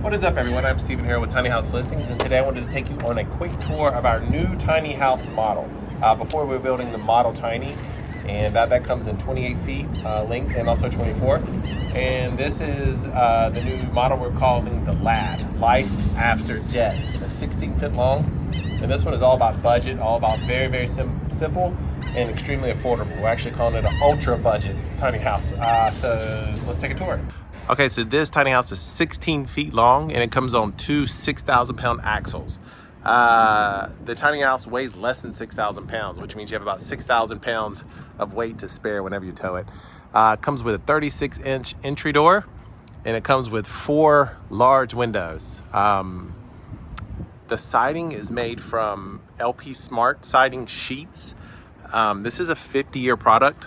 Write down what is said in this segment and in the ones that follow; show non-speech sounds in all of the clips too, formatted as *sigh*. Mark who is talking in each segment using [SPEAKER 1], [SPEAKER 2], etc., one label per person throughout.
[SPEAKER 1] What is up everyone? I'm Steven here with Tiny House Listings and today I wanted to take you on a quick tour of our new tiny house model. Uh, before we were building the Model Tiny and that, that comes in 28 feet uh, lengths and also 24. And this is uh, the new model we're calling the LAD, Life After Death. It's 16 foot long and this one is all about budget, all about very, very sim simple and extremely affordable. We're actually calling it an ultra budget tiny house. Uh, so let's take a tour. Okay, so this tiny house is 16 feet long and it comes on two 6,000 pound axles. Uh, the tiny house weighs less than 6,000 pounds, which means you have about 6,000 pounds of weight to spare whenever you tow it. Uh, it comes with a 36 inch entry door and it comes with four large windows. Um, the siding is made from LP Smart siding sheets. Um, this is a 50 year product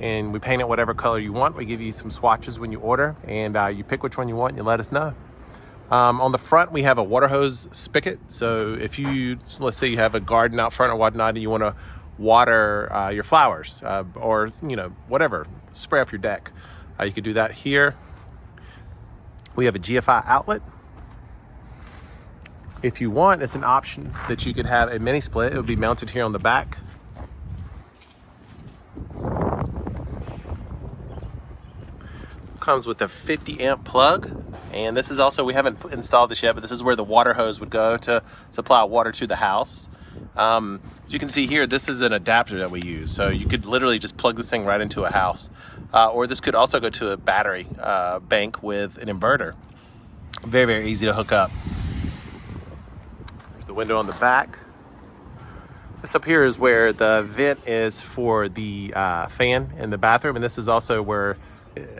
[SPEAKER 1] and we paint it whatever color you want. We give you some swatches when you order and uh, you pick which one you want and you let us know. Um, on the front, we have a water hose spigot. So if you, let's say you have a garden out front or whatnot and you want to water uh, your flowers uh, or, you know, whatever, spray off your deck, uh, you could do that here. We have a GFI outlet. If you want, it's an option that you could have a mini split. It would be mounted here on the back. Comes with a 50 amp plug. And this is also we haven't installed this yet but this is where the water hose would go to supply water to the house. Um, as you can see here this is an adapter that we use. So you could literally just plug this thing right into a house. Uh, or this could also go to a battery uh, bank with an inverter. Very very easy to hook up. There's the window on the back. This up here is where the vent is for the uh, fan in the bathroom. And this is also where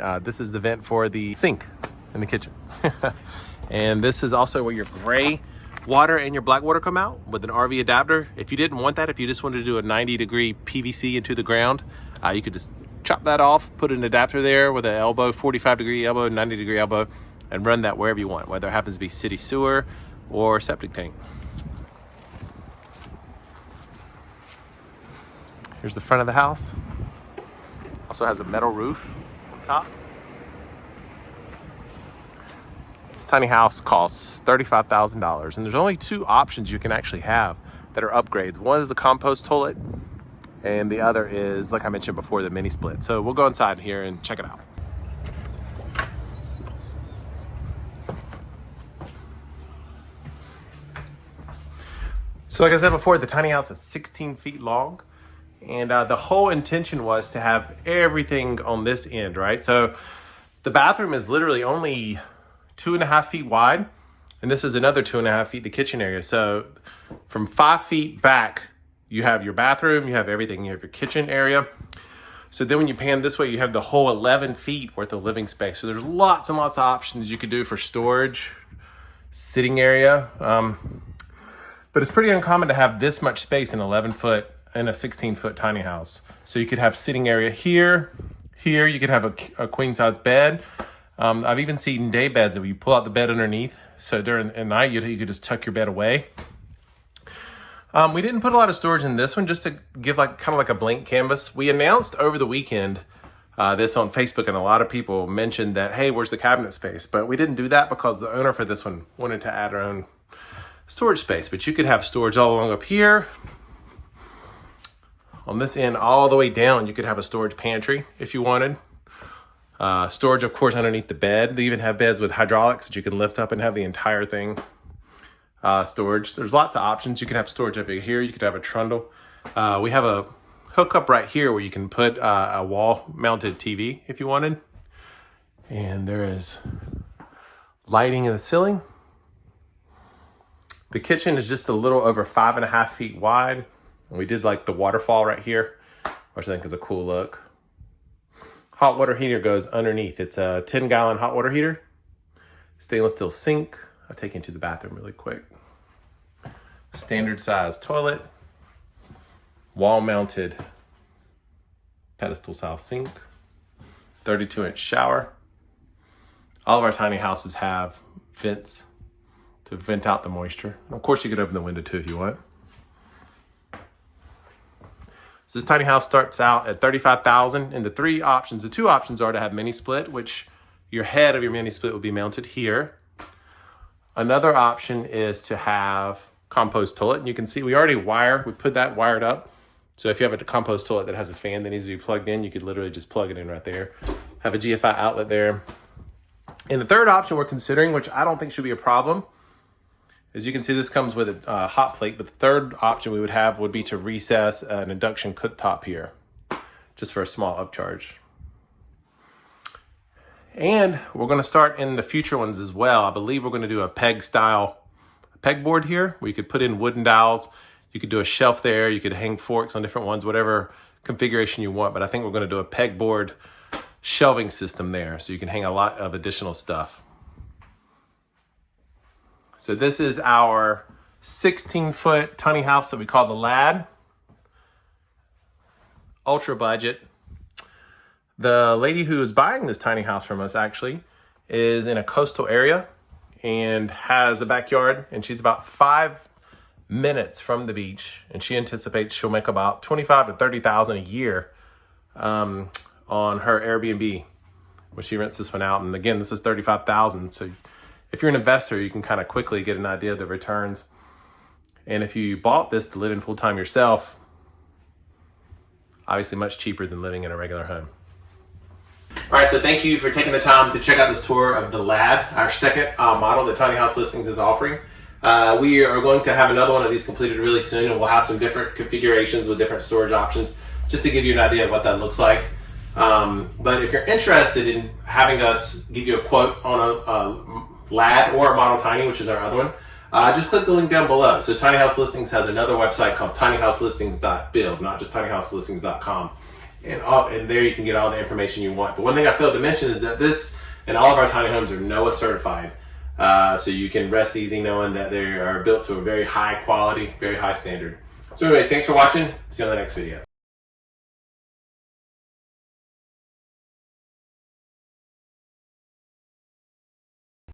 [SPEAKER 1] uh, this is the vent for the sink in the kitchen. *laughs* and this is also where your gray water and your black water come out with an RV adapter. If you didn't want that, if you just wanted to do a 90 degree PVC into the ground, uh, you could just chop that off, put an adapter there with an elbow, 45 degree elbow, 90 degree elbow, and run that wherever you want, whether it happens to be city sewer or septic tank. Here's the front of the house. Also has a metal roof This tiny house costs $35,000 and there's only two options you can actually have that are upgrades. One is a compost toilet and the other is, like I mentioned before, the mini split. So we'll go inside here and check it out. So like I said before, the tiny house is 16 feet long. And uh, the whole intention was to have everything on this end, right? So the bathroom is literally only two and a half feet wide. And this is another two and a half feet, the kitchen area. So from five feet back, you have your bathroom, you have everything. You have your kitchen area. So then when you pan this way, you have the whole 11 feet worth of living space. So there's lots and lots of options you could do for storage, sitting area. Um, but it's pretty uncommon to have this much space in 11 foot in a 16 foot tiny house. So you could have sitting area here, here, you could have a, a queen size bed. Um, I've even seen day beds where you pull out the bed underneath. So during the night, you, you could just tuck your bed away. Um, we didn't put a lot of storage in this one just to give like kind of like a blank canvas. We announced over the weekend uh, this on Facebook and a lot of people mentioned that, hey, where's the cabinet space? But we didn't do that because the owner for this one wanted to add her own storage space. But you could have storage all along up here. On this end, all the way down, you could have a storage pantry if you wanted. Uh, storage, of course, underneath the bed. They even have beds with hydraulics that you can lift up and have the entire thing uh, storage. There's lots of options. You can have storage up here. You could have a trundle. Uh, we have a hookup right here where you can put uh, a wall-mounted TV if you wanted. And there is lighting in the ceiling. The kitchen is just a little over five and a half feet wide. And we did like the waterfall right here, which I think is a cool look. Hot water heater goes underneath. It's a 10 gallon hot water heater. Stainless steel sink. I'll take you into the bathroom really quick. Standard size toilet. Wall mounted pedestal style sink. 32 inch shower. All of our tiny houses have vents to vent out the moisture. of course you could open the window too if you want. So this tiny house starts out at 35,000 and the three options, the two options are to have mini split, which your head of your mini split will be mounted here. Another option is to have compost toilet. And you can see we already wire, we put that wired up. So if you have a compost toilet that has a fan that needs to be plugged in, you could literally just plug it in right there. Have a GFI outlet there. And the third option we're considering, which I don't think should be a problem, as you can see, this comes with a uh, hot plate, but the third option we would have would be to recess an induction cooktop here, just for a small upcharge. And we're gonna start in the future ones as well. I believe we're gonna do a peg style pegboard here, where you could put in wooden dowels. You could do a shelf there. You could hang forks on different ones, whatever configuration you want. But I think we're gonna do a pegboard shelving system there, so you can hang a lot of additional stuff. So this is our 16 foot tiny house that we call the Lad. Ultra budget. The lady who is buying this tiny house from us actually is in a coastal area and has a backyard and she's about five minutes from the beach and she anticipates she'll make about 25 to 30,000 a year um, on her Airbnb when she rents this one out. And again, this is 35,000. So if you're an investor, you can kind of quickly get an idea of the returns. And if you bought this to live in full time yourself, obviously much cheaper than living in a regular home. All right, so thank you for taking the time to check out this tour of the Lad, our second uh, model that Tiny House Listings is offering. Uh, we are going to have another one of these completed really soon, and we'll have some different configurations with different storage options, just to give you an idea of what that looks like. Um, but if you're interested in having us give you a quote on a, a Lad or Model Tiny, which is our other one, uh, just click the link down below. So Tiny House Listings has another website called tinyhouselistings.build, not just tinyhouselistings.com. And, all, and there you can get all the information you want. But one thing I failed to mention is that this and all of our tiny homes are NOAH certified. Uh, so you can rest easy knowing that they are built to a very high quality, very high standard. So anyways, thanks for watching. See you on the next video.